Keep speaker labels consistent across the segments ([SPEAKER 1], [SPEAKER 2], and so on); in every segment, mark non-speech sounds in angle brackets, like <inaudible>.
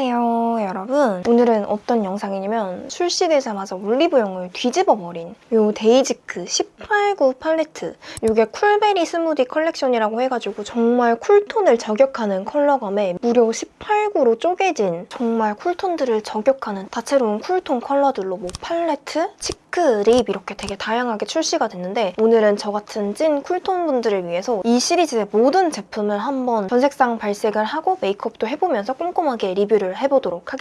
[SPEAKER 1] 안녕하세요 여러분 오늘은 어떤 영상이냐면 출시되자마자 올리브영을 뒤집어버린 요 데이지크 189 팔레트 이게 쿨베리 스무디 컬렉션이라고 해가지고 정말 cool tone을 저격하는 컬러감에 무려 18구로 쪼개진 정말 cool tone들을 저격하는 다채로운 cool tone 컬러들로 뭐 팔레트, cheek, lip 이렇게 되게 다양하게 출시가 됐는데 오늘은 저 같은 찐 cool tone 분들을 위해서 이 시리즈의 모든 제품을 한번 전색상 발색을 하고 메이크업도 해보면서 꼼꼼하게 리뷰를 해보도록 하겠습니다.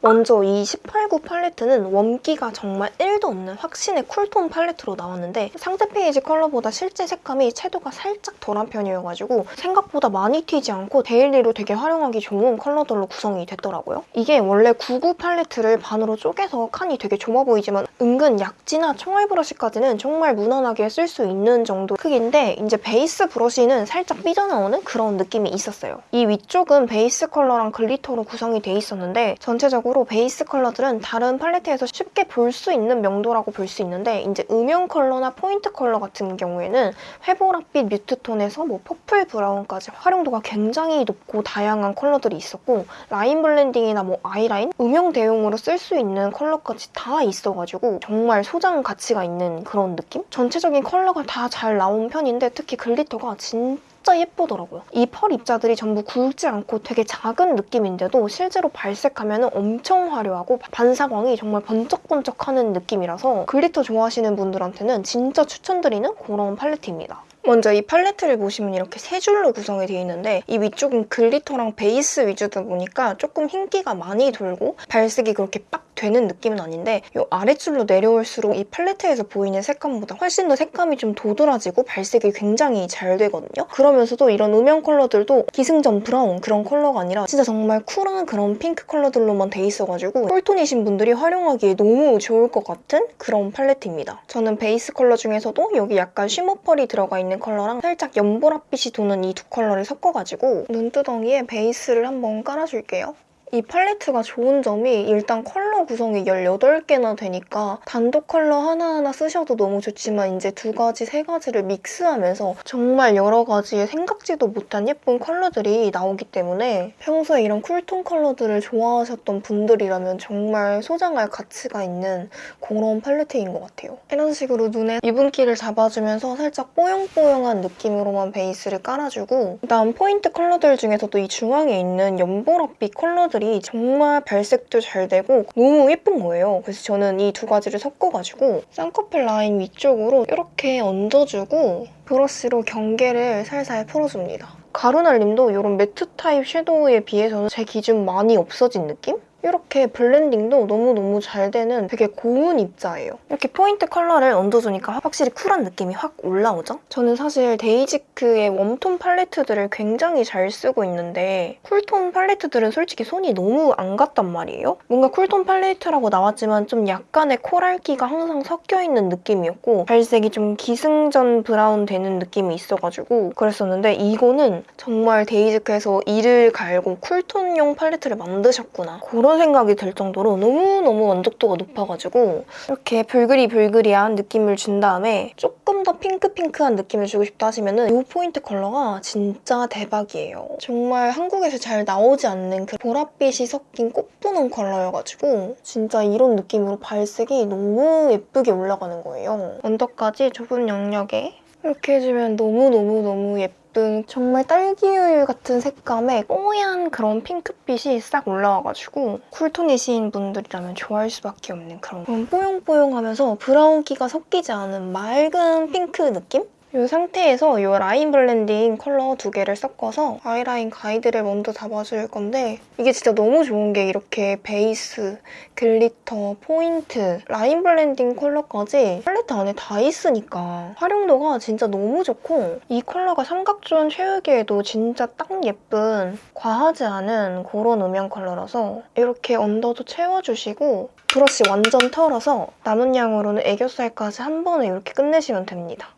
[SPEAKER 1] 먼저 이 189 팔레트는 웜기가 정말 1도 없는 확신의 쿨톤 팔레트로 나왔는데 상세 페이지 컬러보다 실제 색감이 채도가 살짝 덜한 편이어가지고 생각보다 많이 튀지 않고 데일리로 되게 활용하기 좋은 컬러들로 구성이 됐더라고요. 이게 원래 99 팔레트를 반으로 쪼개서 칸이 되게 좁아 보이지만 은근 약지나 총알 브러쉬까지는 정말 무난하게 쓸 수 있는 정도 크기인데 이제 베이스 브러쉬는 살짝 삐져나오는 그런 느낌이 있었어요. 이 위쪽은 베이스 컬러랑 글리터로 구성이 돼 있었는데 전체적으로 베이스 컬러들은 다른 팔레트에서 쉽게 볼 수 있는 명도라고 볼 수 있는데 이제 음영 컬러나 포인트 컬러 같은 경우에는 회보랏빛 뮤트톤에서 뭐 퍼플 브라운까지 활용도가 굉장히 높고 다양한 컬러들이 있었고 라인 블렌딩이나 뭐 아이라인, 음영 대용으로 쓸 수 있는 컬러까지 다 있어가지고 정말 소장 가치가 있는 그런 느낌? 전체적인 컬러가 다 잘 나온 편인데 특히 글리터가 진짜 진짜 예쁘더라고요. 이 펄 입자들이 전부 굵지 않고 되게 작은 느낌인데도 실제로 발색하면 엄청 화려하고 반사광이 정말 번쩍번쩍하는 느낌이라서 글리터 좋아하시는 분들한테는 진짜 추천드리는 그런 팔레트입니다. 먼저 이 팔레트를 보시면 이렇게 세 줄로 구성이 되어 있는데 이 위쪽은 글리터랑 베이스 위주다 보니까 조금 흰기가 많이 돌고 발색이 그렇게 빡 되는 느낌은 아닌데 이 아래줄로 내려올수록 이 팔레트에서 보이는 색감보다 훨씬 더 색감이 좀 도드라지고 발색이 굉장히 잘 되거든요. 그러면서도 이런 음영 컬러들도 기승전 브라운 그런 컬러가 아니라 진짜 정말 쿨한 그런 핑크 컬러들로만 돼 있어가지고 쿨톤이신 분들이 활용하기에 너무 좋을 것 같은 그런 팔레트입니다. 저는 베이스 컬러 중에서도 여기 약간 쉬머 펄이 들어가 있는 컬러랑 살짝 연보랏빛이 도는 이 두 컬러를 섞어가지고 눈두덩이에 베이스를 한번 깔아줄게요. 이 팔레트가 좋은 점이 일단 컬러 구성이 18개나 되니까 단독 컬러 하나하나 쓰셔도 너무 좋지만 이제 두 가지, 세 가지를 믹스하면서 정말 여러 가지의 생각지도 못한 예쁜 컬러들이 나오기 때문에 평소에 이런 쿨톤 컬러들을 좋아하셨던 분들이라면 정말 소장할 가치가 있는 그런 팔레트인 것 같아요. 이런 식으로 눈에 유분기를 잡아주면서 살짝 뽀용뽀용한 느낌으로만 베이스를 깔아주고 그다음 포인트 컬러들 중에서도 이 중앙에 있는 연보랏빛 컬러들 컬러들이 정말 발색도 잘 되고 너무 예쁜 거예요. 그래서 저는 이 두 가지를 섞어가지고 쌍꺼풀 라인 위쪽으로 이렇게 얹어주고 브러쉬로 경계를 살살 풀어줍니다. 가루날림도 이런 매트 타입 섀도우에 비해서는 제 기준 많이 없어진 느낌? 이렇게 블렌딩도 너무너무 잘 되는 되게 고운 입자예요. 이렇게 포인트 컬러를 얹어주니까 확실히 쿨한 느낌이 확 올라오죠? 저는 사실 데이지크의 웜톤 팔레트들을 굉장히 잘 쓰고 있는데 쿨톤 팔레트들은 솔직히 손이 너무 안 갔단 말이에요. 뭔가 쿨톤 팔레트라고 나왔지만 좀 약간의 코랄기가 항상 섞여있는 느낌이었고 발색이 좀 기승전 브라운 되는 느낌이 있어가지고 그랬었는데 이거는 정말 데이지크에서 이를 갈고 쿨톤용 팔레트를 만드셨구나. 그런 그런 생각이 들 정도로 너무너무 만족도가 높아가지고 이렇게 불그리불그리한 느낌을 준 다음에 조금 더 핑크핑크한 느낌을 주고 싶다 하시면 이 포인트 컬러가 진짜 대박이에요. 정말 한국에서 잘 나오지 않는 그 보랏빛이 섞인 꽃분홍 컬러여가지고 진짜 이런 느낌으로 발색이 너무 예쁘게 올라가는 거예요. 언더까지 좁은 영역에 이렇게 해주면 너무너무너무 예쁜 정말 딸기우유 같은 색감의 뽀얀 그런 핑크빛이 싹 올라와가지고 쿨톤이신 분들이라면 좋아할 수밖에 없는 그런 뽀용뽀용하면서 브라운기가 섞이지 않은 맑은 핑크 느낌? 이 상태에서 이 라인 블렌딩 컬러 두 개를 섞어서 아이라인 가이드를 먼저 잡아줄 건데 이게 진짜 너무 좋은 게 이렇게 베이스, 글리터, 포인트, 라인 블렌딩 컬러까지 팔레트 안에 다 있으니까 활용도가 진짜 너무 좋고 이 컬러가 삼각존 채우기에도 진짜 딱 예쁜 과하지 않은 그런 음영 컬러라서 이렇게 언더도 채워주시고 브러쉬 완전 털어서 남은 양으로는 애교살까지 한 번에 이렇게 끝내시면 됩니다.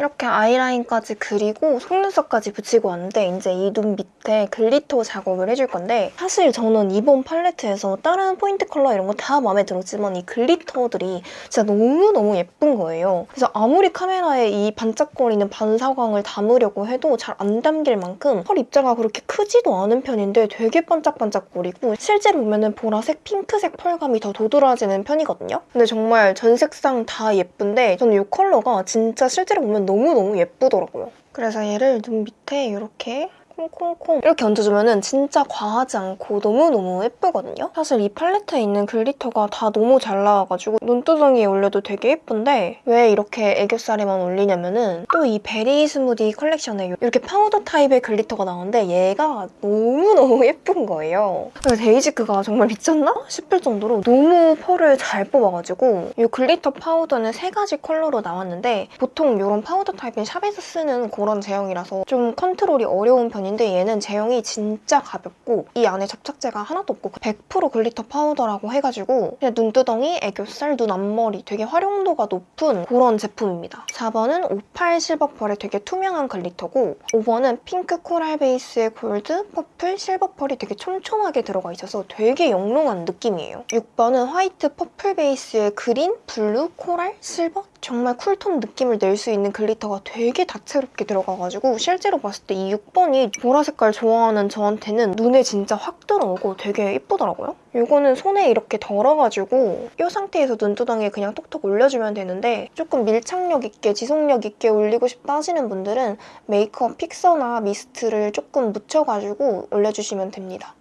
[SPEAKER 1] 이렇게 아이라인까지 그리고 속눈썹까지 붙이고 왔는데 이제 이 눈 밑에 글리터 작업을 해줄 건데 사실 저는 이번 팔레트에서 다른 포인트 컬러 이런 거 다 마음에 들었지만 이 글리터들이 진짜 너무너무 예쁜 거예요. 그래서 아무리 카메라에 이 반짝거리는 반사광을 담으려고 해도 잘 안 담길 만큼 펄 입자가 그렇게 크지도 않은 편인데 되게 반짝반짝거리고 실제로 보면 은 보라색, 핑크색 펄감이 더 도드라지는 편이거든요. 근데 정말 전 색상 다 예쁜데 저는 이 컬러가 진짜 실제로 보면 너무너무 예쁘더라고요. 그래서 얘를 눈 밑에 이렇게 콩콩콩 이렇게 얹어주면 진짜 과하지 않고 너무너무 예쁘거든요? 사실 이 팔레트에 있는 글리터가 다 너무 잘 나와가지고 눈두덩이에 올려도 되게 예쁜데 왜 이렇게 애교살에만 올리냐면 은 또 이 베리 스무디 컬렉션에 이렇게 파우더 타입의 글리터가 나오는데 얘가 너무너무 <laughs> 예쁜 거예요. 데이지크가 정말 미쳤나? 싶을 정도로 너무 펄을 잘 뽑아가지고 이 글리터 파우더는 세 가지 컬러로 나왔는데 보통 이런 파우더 타입은 샵에서 쓰는 그런 제형이라서 좀 컨트롤이 어려운 편 인데 얘는 제형이 진짜 가볍고 이 안에 접착제가 하나도 없고 100% 글리터 파우더라고 해가지고 그냥 눈두덩이, 애교살, 눈 앞머리 되게 활용도가 높은 그런 제품입니다. 4번은 58 실버펄의 되게 투명한 글리터고 5번은 핑크 코랄 베이스의 골드, 퍼플, 실버펄이 되게 촘촘하게 들어가 있어서 되게 영롱한 느낌이에요. 6번은 화이트 퍼플 베이스의 그린, 블루, 코랄, 실버 정말 쿨톤 느낌을 낼 수 있는 글리터가 되게 다채롭게 들어가가지고 실제로 봤을 때 이 6번이 보라 색깔 좋아하는 저한테는 눈에 진짜 확 들어오고 되게 예쁘더라고요. 이거는 손에 이렇게 덜어가지고 이 상태에서 눈두덩이에 그냥 톡톡 올려주면 되는데 조금 밀착력 있게 지속력 있게 올리고 싶다 하시는 분들은 메이크업 픽서나 미스트를 조금 묻혀가지고 올려주시면 됩니다.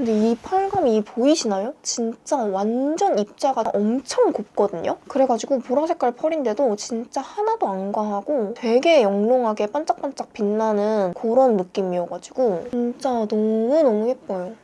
[SPEAKER 1] 근데 이 펄감이 보이시나요? 진짜 완전 입자가 엄청 곱거든요? 그래가지고 보라 색깔 펄인데도 진짜 하나도 안 과하고 되게 영롱하게 반짝반짝 빛나는 그런 느낌이어가지고 진짜 너무너무 예뻐요.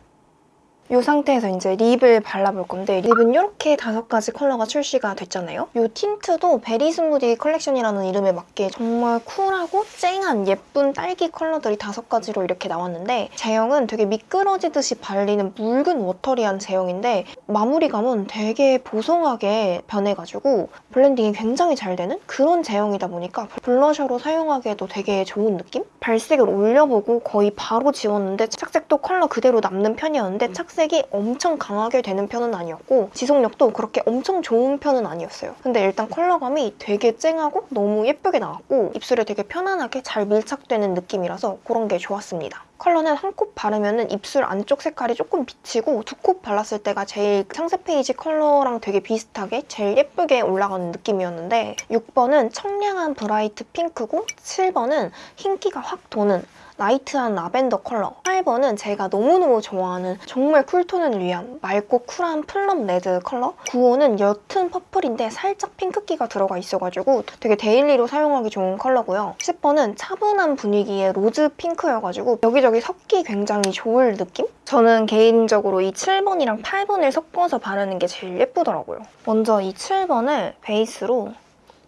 [SPEAKER 1] 이 상태에서 이제 립을 발라볼 건데 립은 이렇게 다섯 가지 컬러가 출시가 됐잖아요. 이 틴트도 베리 스무디 컬렉션이라는 이름에 맞게 정말 쿨하고 쨍한 예쁜 딸기 컬러들이 다섯 가지로 이렇게 나왔는데 제형은 되게 미끄러지듯이 발리는 묽은 watery한 제형인데 마무리감은 되게 보송하게 변해가지고 blending이 굉장히 잘 되는 그런 제형이다 보니까 블러셔로 사용하기에도 되게 좋은 느낌? 발색을 올려보고 거의 바로 지웠는데 착색도 컬러 그대로 남는 편이었는데 착색 색이 엄청 강하게 되는 편은 아니었고 지속력도 그렇게 엄청 좋은 편은 아니었어요. 근데 일단 컬러감이 되게 쨍하고 너무 예쁘게 나왔고 입술에 되게 편안하게 잘 밀착되는 느낌이라서 그런 게 좋았습니다. 컬러는 한코 바르면 입술 안쪽 색깔이 조금 비치고 두코 발랐을 때가 제일 상세 페이지 컬러랑 되게 비슷하게 제일 예쁘게 올라가는 느낌이었는데 6번은 청량한 bright 핑크고 7번은 흰기가 확 도는 light한 라벤더 컬러. 8번은 제가 너무너무 좋아하는 정말 쿨톤을 위한 맑고 쿨한 plum 레드 컬러? 9호는 옅은 퍼플인데 살짝 핑크기가 들어가 있어가지고 되게 데일리로 사용하기 좋은 컬러고요. 10번은 차분한 분위기의 로즈 핑크여가지고 여기저기 섞기 굉장히 좋을 느낌? 저는 개인적으로 이 7번이랑 8번을 섞어서 바르는 게 제일 예쁘더라고요. 먼저 이 7번을 베이스로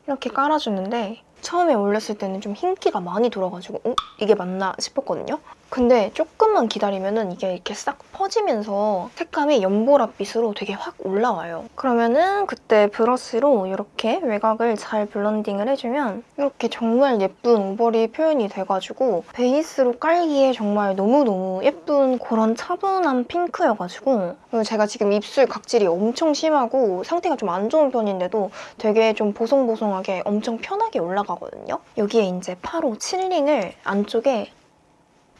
[SPEAKER 1] 이렇게 깔아주는데 처음에 올렸을 때는 좀 흰기가 많이 돌아가지고 어? 이게 맞나 싶었거든요. 근데 조금만 기다리면 이게 이렇게 싹 퍼지면서 색감이 연보라빛으로 되게 확 올라와요. 그러면은 그때 브러쉬로 이렇게 외곽을 잘 블런딩을 해주면 이렇게 정말 예쁜 오버립 표현이 돼가지고 베이스로 깔기에 정말 너무너무 예쁜 그런 차분한 핑크여가지고 제가 지금 입술 각질이 엄청 심하고 상태가 좀 안 좋은 편인데도 되게 좀 보송보송하게 엄청 편하게 올라가거든요. 여기에 이제 팔호 칠링을 안쪽에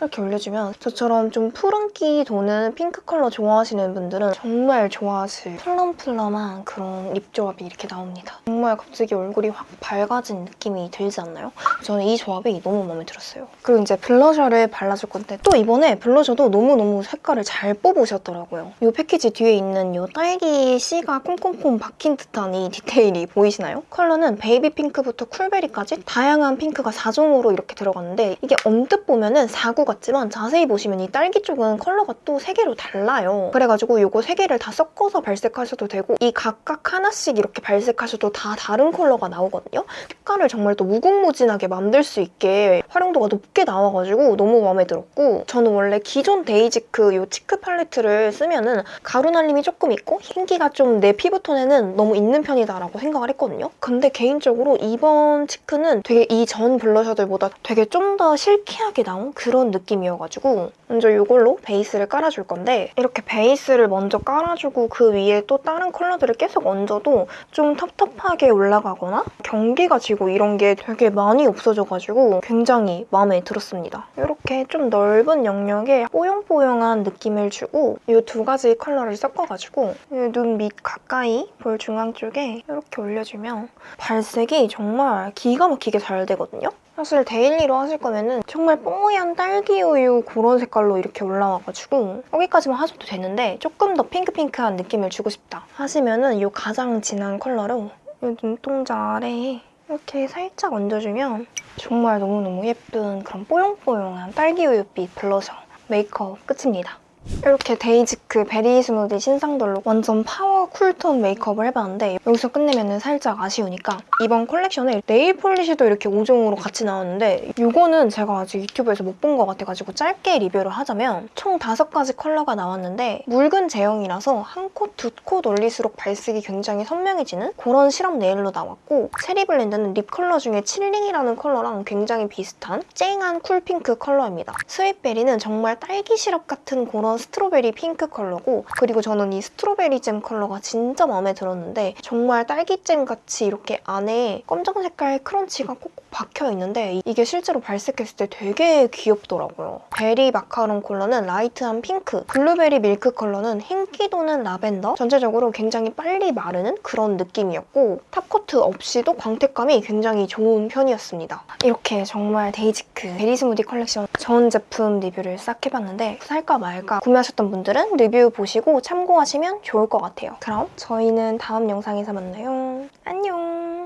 [SPEAKER 1] 이렇게 올려주면 저처럼 좀 푸른기 도는 핑크 컬러 좋아하시는 분들은 정말 좋아하실 plum plum한 그런 립 조합이 이렇게 나옵니다. 정말 갑자기 얼굴이 확 밝아진 느낌이 들지 않나요? 저는 이 조합이 너무 마음에 들었어요. 그리고 이제 블러셔를 발라줄 건데 또 이번에 블러셔도 너무너무 색깔을 잘 뽑으셨더라고요. 이 패키지 뒤에 있는 이 딸기 씨가 콩콩콩 박힌 듯한 이 디테일이 보이시나요? 컬러는 baby 핑크부터 쿨베리까지 다양한 핑크가 4종으로 이렇게 들어갔는데 이게 언뜻 보면 은 4구 같지만 자세히 보시면 이 딸기 쪽은 컬러가 또 세 개로 달라요. 그래가지고 이거 세 개를 다 섞어서 발색하셔도 되고 이 각각 하나씩 이렇게 발색하셔도 다 다른 컬러가 나오거든요. 색깔을 정말 또 무궁무진하게 만들 수 있게 활용도가 높게 나와가지고 너무 마음에 들었고 저는 원래 기존 데이지크 이 cheek 팔레트를 쓰면은 가루 날림이 조금 있고 흰기가 좀 내 피부톤에는 너무 있는 편이다라고 생각을 했거든요. 근데 개인적으로 이번 cheek는 되게 이전 블러셔들보다 되게 좀 더 silky하게 나온 그런 느낌이어가지고 먼저 이걸로 베이스를 깔아줄 건데 이렇게 베이스를 먼저 깔아주고 그 위에 또 다른 컬러들을 계속 얹어도 좀 텁텁하게 올라가거나 경계가 지고 이런 게 되게 많이 없어져가지고 굉장히 마음에 들었습니다. 이렇게 좀 넓은 영역에 뽀용뽀용한 느낌을 주고 이 두 가지 컬러를 섞어가지고 눈 밑 가까이 볼 중앙 쪽에 이렇게 올려주면 발색이 정말 기가 막히게 잘 되거든요. 사실 데일리로 하실 거면 은 정말 뽀얀 딸기 우유 그런 색깔로 이렇게 올라와가지고 여기까지만 하셔도 되는데 조금 더 핑크핑크한 느낌을 주고 싶다 하시면 은 이 가장 진한 컬러로 이 눈동자 아래에 이렇게 살짝 얹어주면 정말 너무너무 예쁜 그런 뽀용뽀용한 딸기 우유빛 블러셔 메이크업 끝입니다. 이렇게 데이지크 베리 스무디 신상들로 완전 파워 쿨톤 메이크업을 해봤는데 여기서 끝내면 살짝 아쉬우니까 이번 콜렉션에 네일 폴리시도 이렇게 5종으로 같이 나왔는데 이거는 제가 아직 유튜브에서 못 본 것 같아가지고 짧게 리뷰를 하자면 총 5가지 컬러가 나왔는데 묽은 제형이라서 한 coat, 두 coat 올릴수록 발색이 굉장히 선명해지는 그런 시럽 네일로 나왔고 체리 블렌드는 립 컬러 중에 칠링이라는 컬러랑 굉장히 비슷한 쨍한 쿨핑크 컬러입니다. 스윗베리는 정말 딸기 시럽 같은 그런 strawberry 핑크 컬러고 그리고 저는 이 스트로베리 잼 컬러가 진짜 마음에 들었는데 정말 딸기잼 같이 이렇게 안에 검정 색깔 crunch가 꼭꼭 박혀 있는데 이게 실제로 발색했을 때 되게 귀엽더라고요. 베리 마카롱 컬러는 light한 핑크, 블루베리 밀크 컬러는 흰기 도는 라벤더 전체적으로 굉장히 빨리 마르는 그런 느낌이었고 top coat 없이도 광택감이 굉장히 좋은 편이었습니다. 이렇게 정말 데이지크 베리 스무디 컬렉션 전 제품 리뷰를 싹 해봤는데 살까 말까 구매하셨던 분들은 리뷰 보시고 참고하시면 좋을 것 같아요. 그럼 저희는 다음 영상에서 만나요. 안녕!